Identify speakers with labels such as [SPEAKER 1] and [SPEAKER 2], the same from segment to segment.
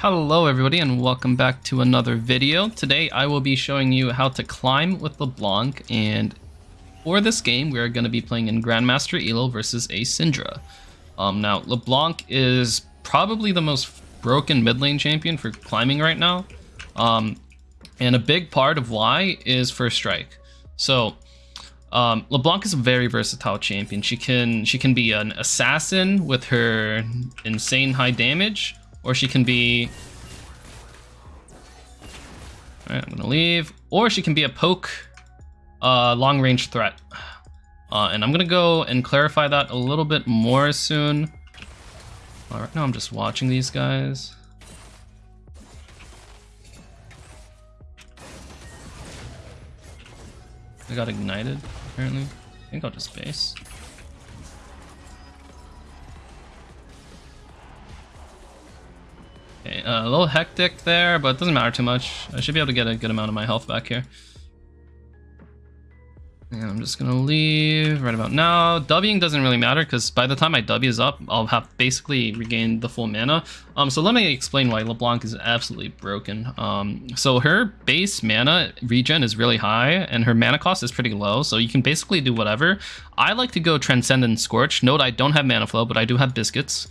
[SPEAKER 1] Hello everybody and welcome back to another video. Today I will be showing you how to climb with LeBlanc and for this game we are going to be playing in Grandmaster Elo versus a Syndra. Um, now LeBlanc is probably the most broken mid lane champion for climbing right now um, and a big part of why is first strike. So um, LeBlanc is a very versatile champion. She can she can be an assassin with her insane high damage or she can be... Alright, I'm gonna leave. Or she can be a poke uh, long-range threat. Uh, and I'm gonna go and clarify that a little bit more soon. Alright, now I'm just watching these guys. I got ignited, apparently. I think I'll just base. A little hectic there, but it doesn't matter too much. I should be able to get a good amount of my health back here. And I'm just gonna leave right about now. Wing doesn't really matter because by the time my W is up, I'll have basically regained the full mana. Um, so let me explain why LeBlanc is absolutely broken. Um, so her base mana regen is really high and her mana cost is pretty low. So you can basically do whatever. I like to go Transcendent Scorch. Note I don't have mana flow, but I do have biscuits.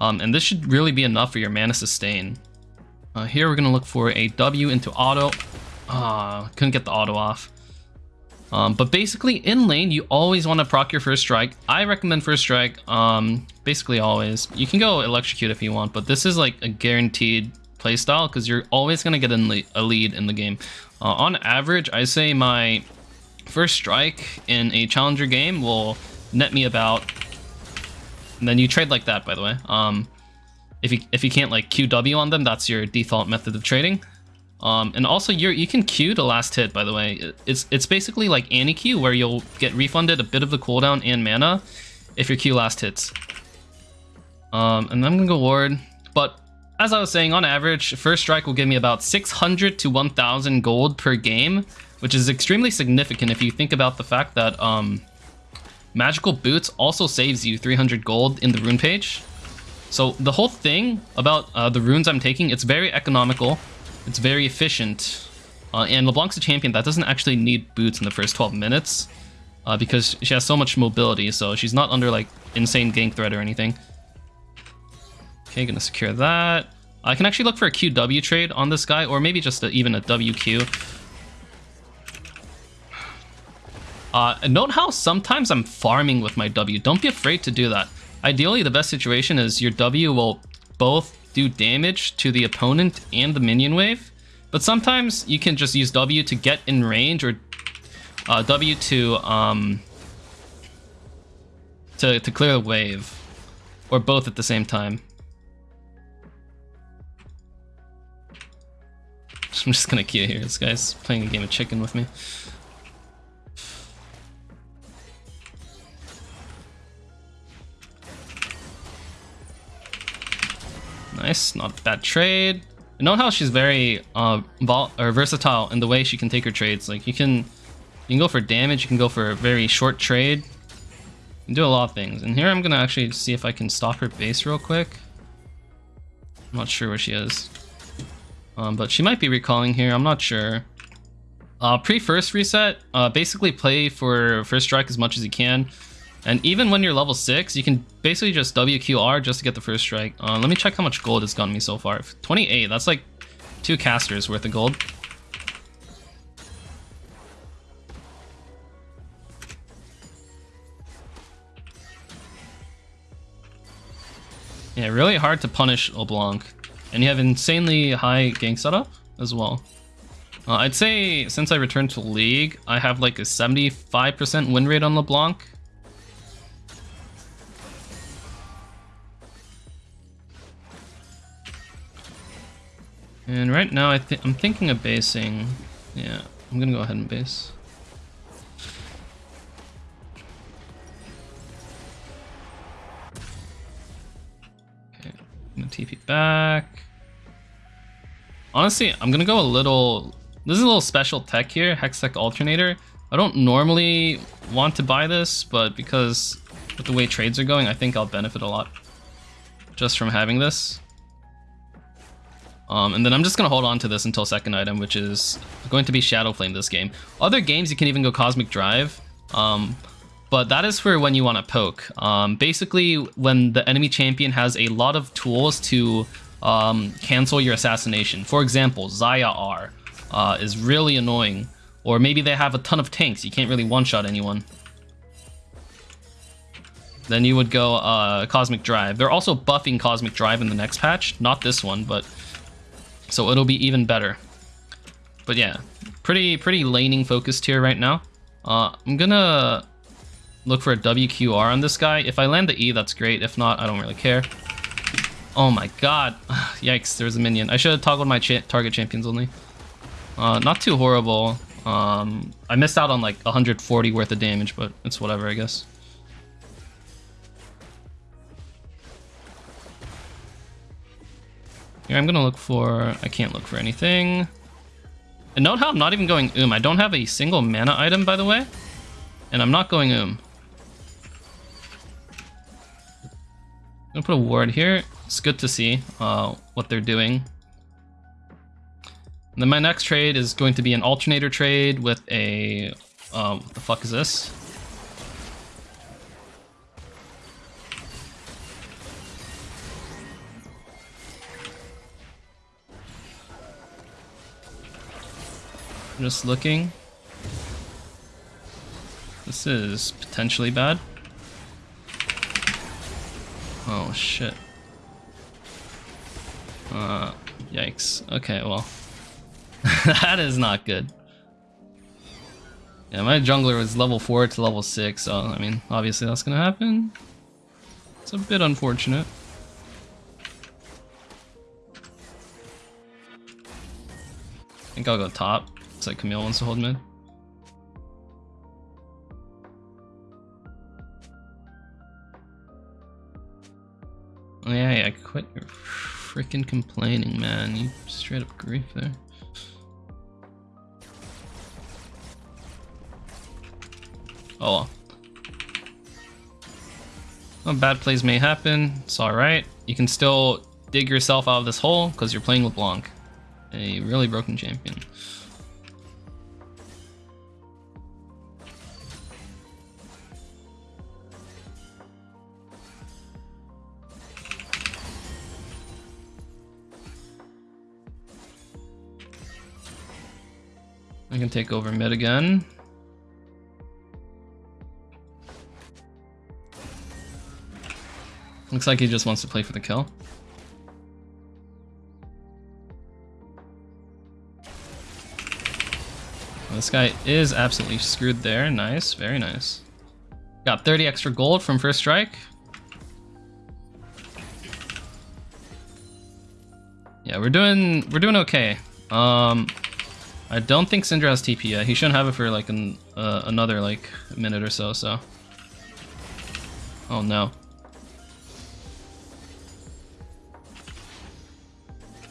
[SPEAKER 1] Um, and this should really be enough for your mana sustain. Uh, here we're going to look for a W into auto. Ah, couldn't get the auto off. Um, but basically, in lane, you always want to proc your first strike. I recommend first strike, um, basically always. You can go electrocute if you want, but this is like a guaranteed playstyle because you're always going to get a lead in the game. Uh, on average, I say my first strike in a challenger game will net me about and then you trade like that, by the way. Um, if you if you can't like QW on them, that's your default method of trading. Um, and also you you can queue the last hit, by the way. It's it's basically like Annie Q where you'll get refunded a bit of the cooldown and mana if your Q last hits. Um, and I'm gonna go ward, but as I was saying, on average, first strike will give me about 600 to 1,000 gold per game, which is extremely significant if you think about the fact that um, Magical Boots also saves you 300 gold in the rune page. So the whole thing about uh, the runes I'm taking, it's very economical, it's very efficient, uh, and LeBlanc's a champion that doesn't actually need boots in the first 12 minutes uh, because she has so much mobility, so she's not under like insane gank threat or anything. Okay, gonna secure that. I can actually look for a QW trade on this guy, or maybe just a, even a WQ. Uh, note how sometimes I'm farming with my W. Don't be afraid to do that. Ideally, the best situation is your W will both do damage to the opponent and the minion wave, but sometimes you can just use W to get in range or uh, W to um, to to clear the wave, or both at the same time. I'm just gonna queue here. This guy's playing a game of chicken with me. Nice, not bad trade. You know how she's very uh, versatile in the way she can take her trades. Like you can, you can go for damage. You can go for a very short trade. You can do a lot of things. And here I'm gonna actually see if I can stop her base real quick. I'm not sure where she is, um, but she might be recalling here. I'm not sure. Uh, pre first reset, uh, basically play for first strike as much as you can. And even when you're level 6, you can basically just WQR just to get the first strike. Uh, let me check how much gold it's gotten me so far. 28, that's like two casters worth of gold. Yeah, really hard to punish LeBlanc. And you have insanely high gank setup as well. Uh, I'd say since I returned to League, I have like a 75% win rate on LeBlanc. And right now I th I'm thinking of basing. Yeah, I'm gonna go ahead and base. Okay, I'm gonna TP back. Honestly, I'm gonna go a little... This is a little special tech here, Hextech Alternator. I don't normally want to buy this, but because with the way trades are going, I think I'll benefit a lot just from having this. Um, and then I'm just going to hold on to this until second item, which is going to be Shadow Flame this game. Other games, you can even go Cosmic Drive. Um, but that is for when you want to poke. Um, basically, when the enemy champion has a lot of tools to um, cancel your assassination. For example, Xayah R uh, is really annoying. Or maybe they have a ton of tanks. You can't really one-shot anyone. Then you would go uh, Cosmic Drive. They're also buffing Cosmic Drive in the next patch. Not this one, but... So it'll be even better. But yeah, pretty pretty laning focused here right now. Uh, I'm gonna look for a WQR on this guy. If I land the E, that's great. If not, I don't really care. Oh my god. Yikes, there's a minion. I should have toggled my cha target champions only. Uh, not too horrible. Um, I missed out on like 140 worth of damage, but it's whatever, I guess. Here, I'm gonna look for... I can't look for anything. And note how I'm not even going Um. I don't have a single mana item, by the way. And I'm not going Um. I'm gonna put a ward here. It's good to see uh, what they're doing. And then my next trade is going to be an alternator trade with a... Uh, what the fuck is this? Just looking. This is potentially bad. Oh, shit. Uh, yikes. Okay, well. that is not good. Yeah, my jungler was level 4 to level 6, so, I mean, obviously that's gonna happen. It's a bit unfortunate. I think I'll go top. Looks like Camille wants to hold mid. Oh, yeah, yeah, quit your freaking complaining, man. You straight up grief there. Oh well. well. Bad plays may happen. It's alright. You can still dig yourself out of this hole because you're playing LeBlanc. A really broken champion. I can take over mid again. Looks like he just wants to play for the kill. This guy is absolutely screwed there. Nice, very nice. Got 30 extra gold from first strike. Yeah, we're doing we're doing okay. Um, I don't think Syndra has TP yet. He shouldn't have it for like an, uh, another like minute or so, so. Oh no.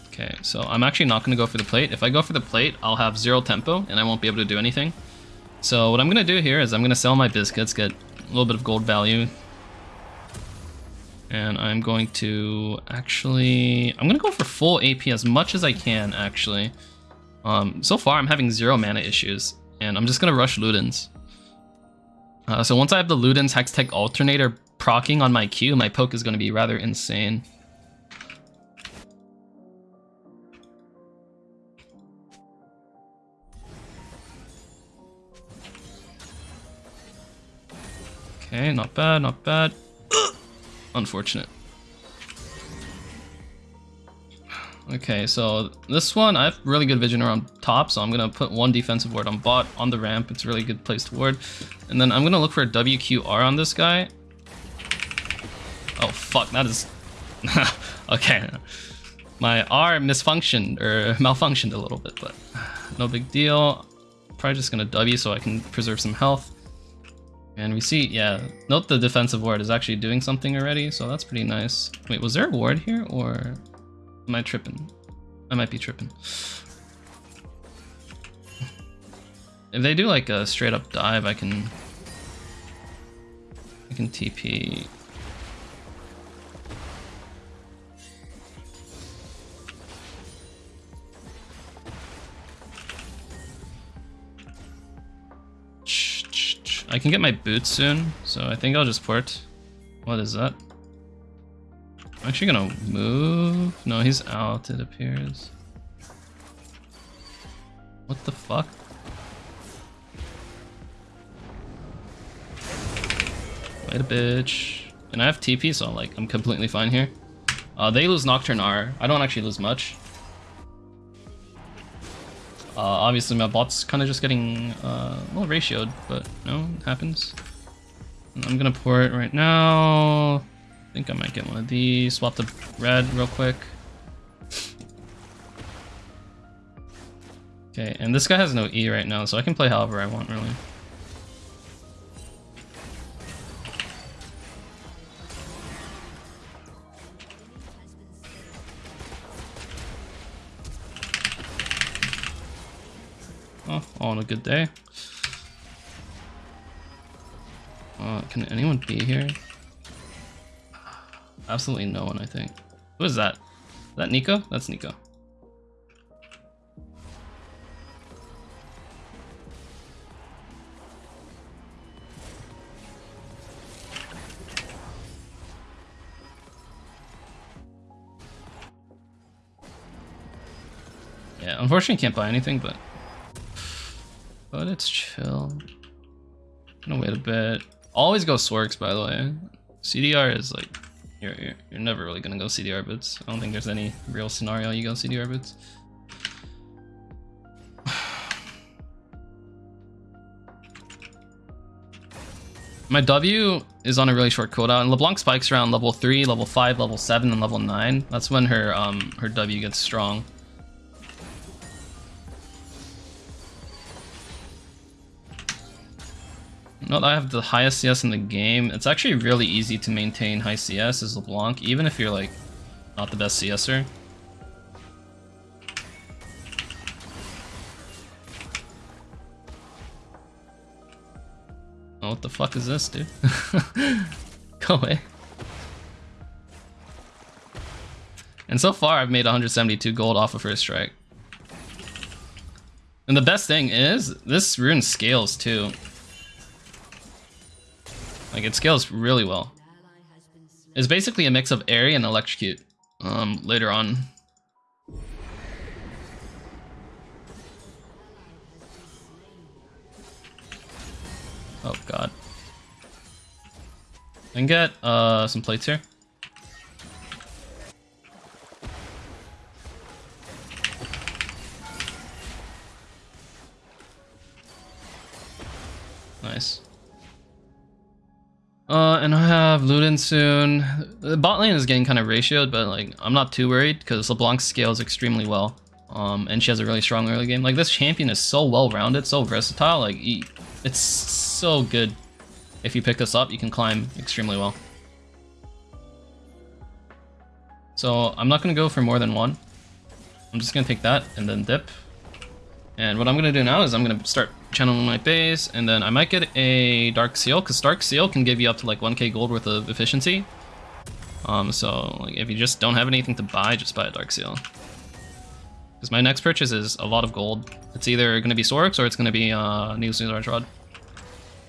[SPEAKER 1] Okay, so I'm actually not going to go for the plate. If I go for the plate, I'll have zero tempo and I won't be able to do anything. So what I'm going to do here is I'm going to sell my biscuits, get a little bit of gold value. And I'm going to actually... I'm going to go for full AP as much as I can, actually. Um, so far, I'm having zero mana issues, and I'm just gonna rush Ludens. Uh, so once I have the Ludens Hextech Alternator procking on my Q, my poke is gonna be rather insane. Okay, not bad, not bad. Unfortunate. Okay, so this one, I have really good vision around top, so I'm going to put one defensive ward on bot, on the ramp. It's a really good place to ward. And then I'm going to look for a WQR on this guy. Oh, fuck, that is... okay. My R misfunctioned, or malfunctioned a little bit, but no big deal. Probably just going to W so I can preserve some health. And we see, yeah, note the defensive ward is actually doing something already, so that's pretty nice. Wait, was there a ward here, or... Am I tripping? I might be tripping. If they do like a straight up dive, I can I can TP. I can get my boots soon, so I think I'll just port. What is that? I'm actually gonna move. No, he's out, it appears. What the fuck? Wait a bitch. And I have TP, so like I'm completely fine here. Uh, they lose Nocturne R. I don't actually lose much. Uh, obviously my bot's kind of just getting uh, well ratioed, but no, it happens. I'm gonna pour it right now. I think I might get one of these. Swap the red real quick. Okay, and this guy has no E right now, so I can play however I want, really. Oh, all on a good day. Uh, can anyone be here? Absolutely no one, I think. Who is that? Is that Neeko? That's Neeko. Yeah, unfortunately can't buy anything, but but it's chill. gonna wait a bit. Always go Sworks, by the way. CDR is like, you're, you're, you're never really gonna go CDR boots. I don't think there's any real scenario you go CDR boots. My W is on a really short cooldown, and LeBlanc spikes around level 3, level 5, level 7, and level 9. That's when her um her W gets strong. Not I have the highest CS in the game. It's actually really easy to maintain high CS as LeBlanc, even if you're like not the best CSer. Oh, what the fuck is this, dude? Go away. And so far, I've made 172 gold off of first strike. And the best thing is, this rune scales too. Like it scales really well. It's basically a mix of Aery and electrocute um, later on. Oh god. And get uh, some plates here. Nice. Uh, and I have Luden soon. The bot lane is getting kind of ratioed, but like I'm not too worried because LeBlanc scales extremely well. Um, and she has a really strong early game. Like this champion is so well-rounded, so versatile. Like it's so good. If you pick this up, you can climb extremely well. So I'm not gonna go for more than one. I'm just gonna take that and then dip. And what I'm gonna do now is I'm gonna start channeling my base, and then I might get a Dark Seal, because Dark Seal can give you up to like 1k gold worth of efficiency. Um, so like, if you just don't have anything to buy, just buy a Dark Seal. Because my next purchase is a lot of gold. It's either going to be Sorix or it's going to be uh, Needle Large Rod.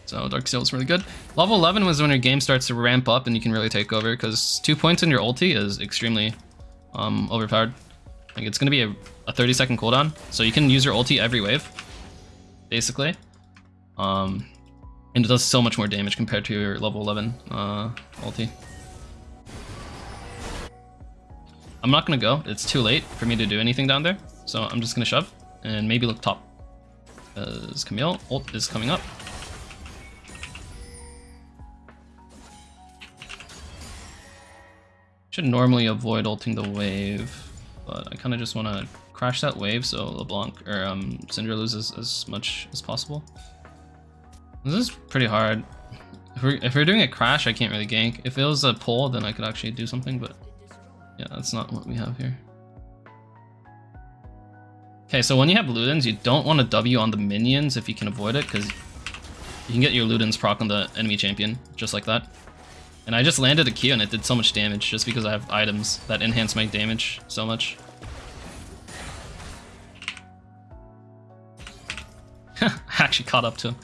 [SPEAKER 1] So Dark Seal is really good. Level 11 was when your game starts to ramp up and you can really take over, because two points in your ulti is extremely um, overpowered. Like it's going to be a, a 30 second cooldown, so you can use your ulti every wave basically. Um, and it does so much more damage compared to your level 11 uh, ulti. I'm not gonna go, it's too late for me to do anything down there, so I'm just gonna shove and maybe look top. As Camille ult is coming up. Should normally avoid ulting the wave, but I kind of just want to crash that wave so LeBlanc or um, Syndra loses as much as possible. This is pretty hard. If we're, if we're doing a crash, I can't really gank. If it was a pull, then I could actually do something, but yeah, that's not what we have here. Okay, so when you have Ludens, you don't want to W on the minions if you can avoid it, because you can get your Ludens proc on the enemy champion, just like that. And I just landed a Q and it did so much damage just because I have items that enhance my damage so much. I actually caught up to him.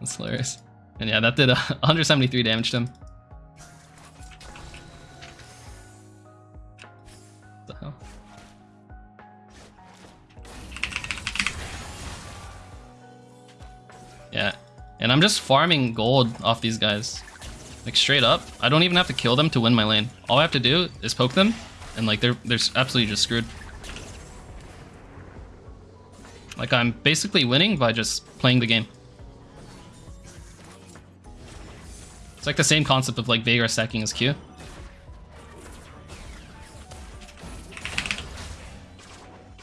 [SPEAKER 1] That's hilarious. And yeah, that did uh, 173 damage to him. What the hell? Yeah, and I'm just farming gold off these guys. Like straight up. I don't even have to kill them to win my lane. All I have to do is poke them, and like they're they're absolutely just screwed. Like I'm basically winning by just playing the game. It's like the same concept of like Veigar stacking his Q.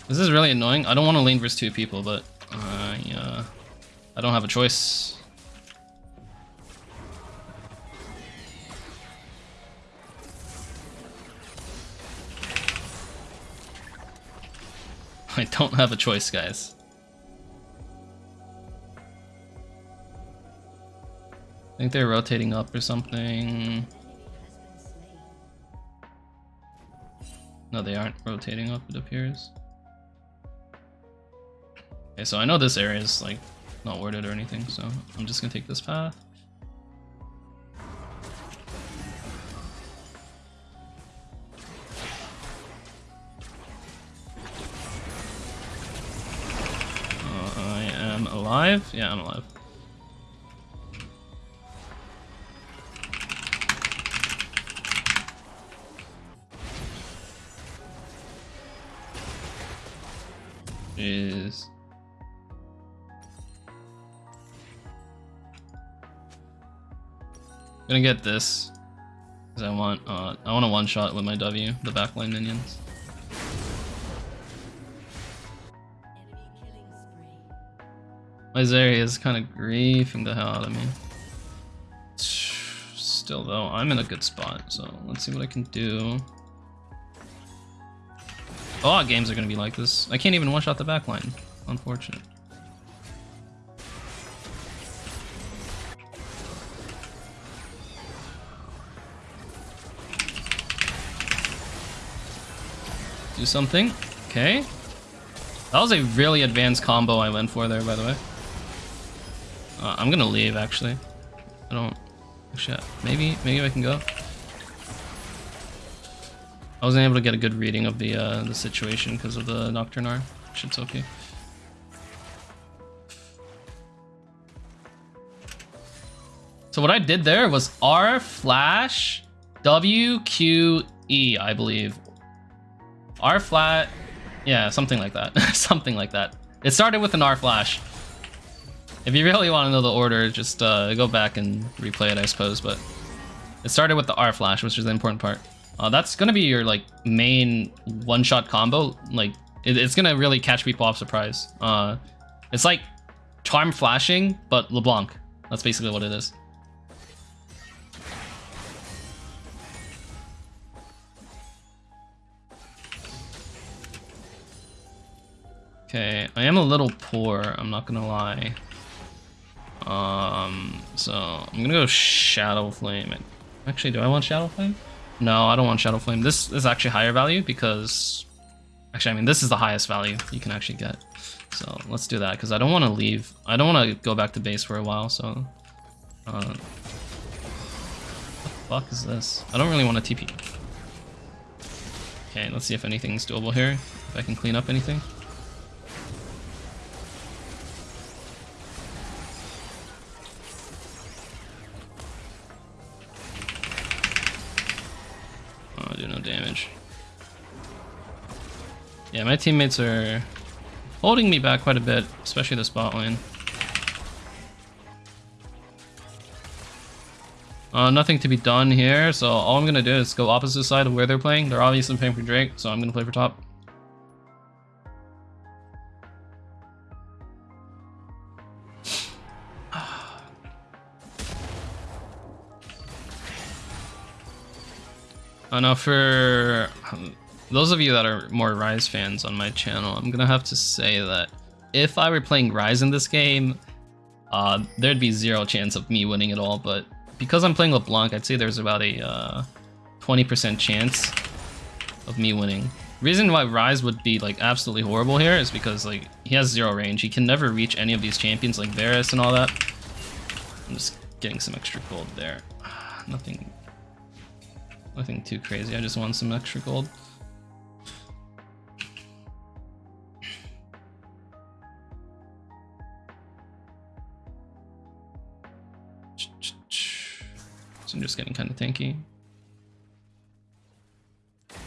[SPEAKER 1] This is really annoying. I don't want to lane versus two people, but uh, yeah, I don't have a choice. Don't have a choice, guys. I think they're rotating up or something. No, they aren't rotating up, it appears. Okay, so I know this area is like not worded or anything, so I'm just gonna take this path. Alive? Yeah, I'm alive. is gonna get this because I want uh, I want a one shot with my W the backline minions. My is kind of griefing the hell out of me. Still though, I'm in a good spot, so let's see what I can do. A lot of games are going to be like this. I can't even one-shot the backline. Unfortunate. Do something. Okay. That was a really advanced combo I went for there, by the way. Uh, I'm gonna leave, actually. I don't... Actually, maybe, maybe I can go. I wasn't able to get a good reading of the uh, the situation because of the Nocturne R. Shit's okay. So what I did there was R flash W Q E, I believe. R flat, yeah, something like that. something like that. It started with an R flash. If you really want to know the order, just uh, go back and replay it, I suppose. But it started with the R flash, which is the important part. Uh, that's gonna be your like main one-shot combo. Like it, it's gonna really catch people off surprise. Uh, it's like charm flashing, but LeBlanc. That's basically what it is. Okay, I am a little poor, I'm not gonna lie. Um, so I'm gonna go Shadow Flame. Actually, do I want Shadow Flame? No, I don't want Shadow Flame. This is actually higher value because... Actually, I mean, this is the highest value you can actually get. So let's do that because I don't want to leave. I don't want to go back to base for a while, so... Uh, what the fuck is this? I don't really want to TP. Okay, let's see if anything's doable here. If I can clean up anything. Yeah, my teammates are holding me back quite a bit, especially the spot lane. Uh, nothing to be done here, so all I'm going to do is go opposite side of where they're playing. They're obviously playing for Drake, so I'm going to play for top. I know for those of you that are more Ryze fans on my channel, I'm gonna have to say that if I were playing Ryze in this game, uh, there'd be zero chance of me winning at all, but because I'm playing LeBlanc, I'd say there's about a 20% uh, chance of me winning. Reason why Ryze would be like absolutely horrible here is because like he has zero range. He can never reach any of these champions like Varus and all that. I'm just getting some extra gold there. Nothing, nothing too crazy. I just want some extra gold. So I'm just getting kind of tanky. I'm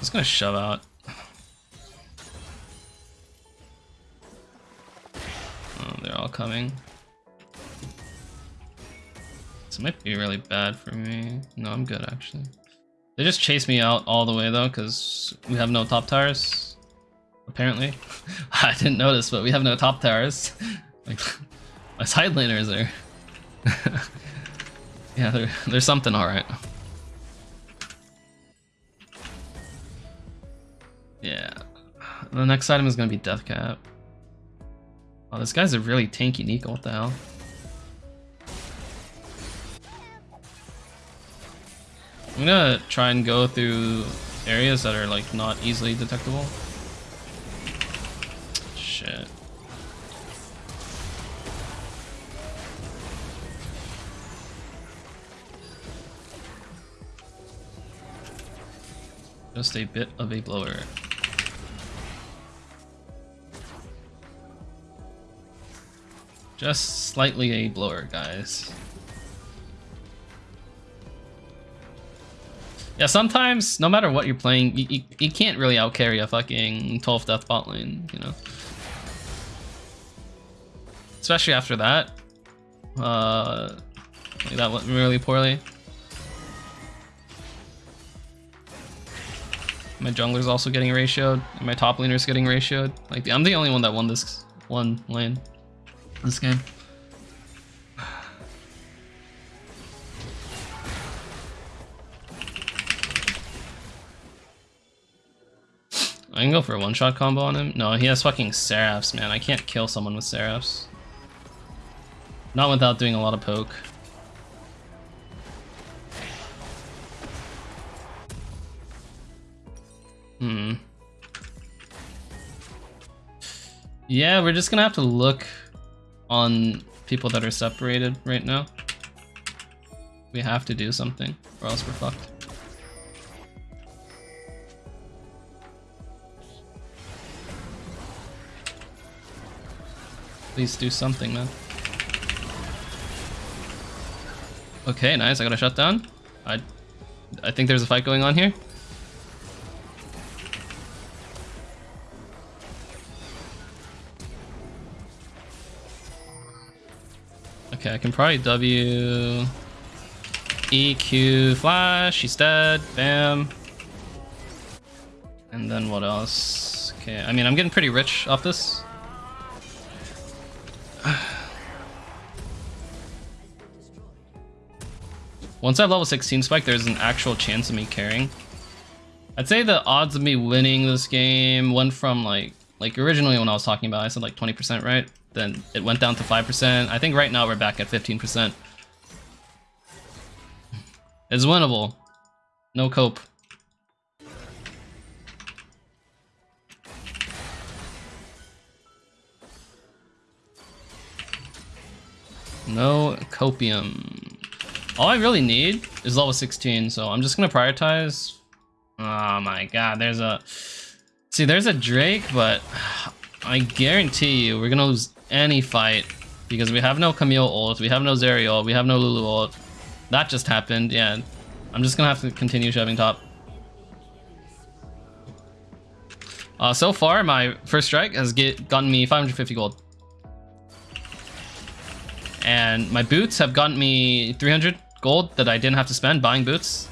[SPEAKER 1] just gonna shove out. Oh, they're all coming. This might be really bad for me. No, I'm good actually. They just chase me out all the way though, because we have no top towers. Apparently. I didn't notice, but we have no top towers. like, my side laners are... yeah, there's something alright. Yeah. The next item is gonna be Death Cap. Oh, this guy's a really tanky Neeko, what the hell? I'm gonna try and go through areas that are like not easily detectable. Shit. Just a bit of a blower. Just slightly a blower, guys. Yeah, sometimes, no matter what you're playing, you, you, you can't really outcarry a fucking 12 death bot lane, you know? Especially after that. Uh, that went really poorly. My jungler's also getting ratioed, and my top laner's getting ratioed. Like, I'm the only one that won this one lane. This game. I can go for a one-shot combo on him. No, he has fucking Seraphs, man. I can't kill someone with Seraphs. Not without doing a lot of poke. Hmm. Yeah, we're just gonna have to look on people that are separated right now. We have to do something, or else we're fucked. Please do something, man. Okay, nice. I got a shutdown. I, I think there's a fight going on here. Okay, I can probably W... EQ flash, she's dead, bam. And then what else? Okay, I mean, I'm getting pretty rich off this. Once I have level 16 spike, there's an actual chance of me carrying. I'd say the odds of me winning this game went from like, like originally when I was talking about, I said like 20%, right? Then it went down to 5%. I think right now we're back at 15%. It's winnable. No cope. No copium. All I really need is level 16, so I'm just gonna prioritize. Oh my god, there's a... See, there's a Drake, but I guarantee you we're gonna lose any fight because we have no Camille ult, we have no Zeri ult, we have no Lulu ult. That just happened, yeah. I'm just gonna have to continue shoving top. Uh, so far, my first strike has get, gotten me 550 gold. And my boots have gotten me 300 gold that I didn't have to spend buying boots.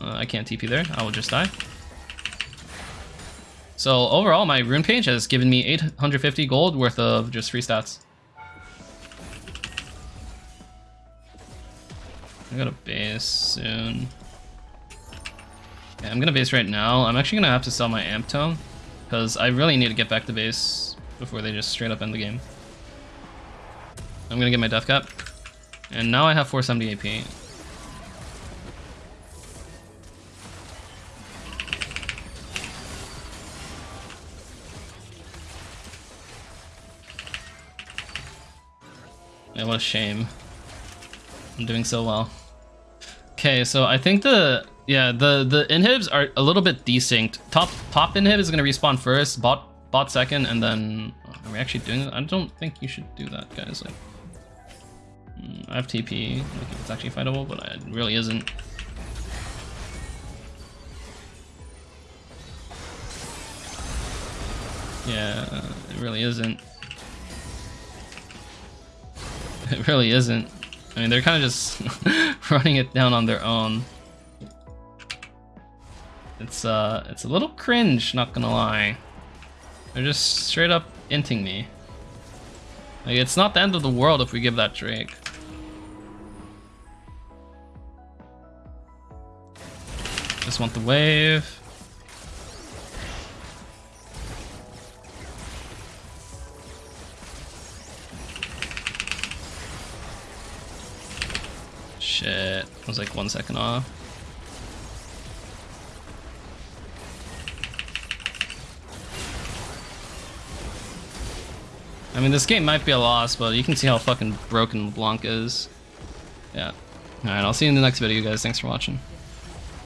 [SPEAKER 1] Uh, I can't TP there. I will just die. So overall, my rune page has given me 850 gold worth of just free stats. I got a base soon. Yeah, I'm gonna base right now. I'm actually gonna have to sell my amp tome because I really need to get back to base before they just straight up end the game. I'm gonna get my death cap. And now I have 470 AP. Yeah, what a shame. I'm doing so well. Okay, so I think the yeah the the inhibs are a little bit desync. Top top inhib is gonna respawn first, bot bot second, and then are we actually doing it? I don't think you should do that, guys. Like, I have TP. It's actually fightable, but it really isn't. Yeah, it really isn't. It really isn't. I mean, they're kind of just running it down on their own. It's uh, it's a little cringe, not gonna lie. They're just straight up inting me. Like, it's not the end of the world if we give that Drake. Just want the wave. Shit. I was like one second off. I mean, this game might be a loss, but you can see how fucking broken LeBlanc is. Yeah. Alright, I'll see you in the next video, guys. Thanks for watching.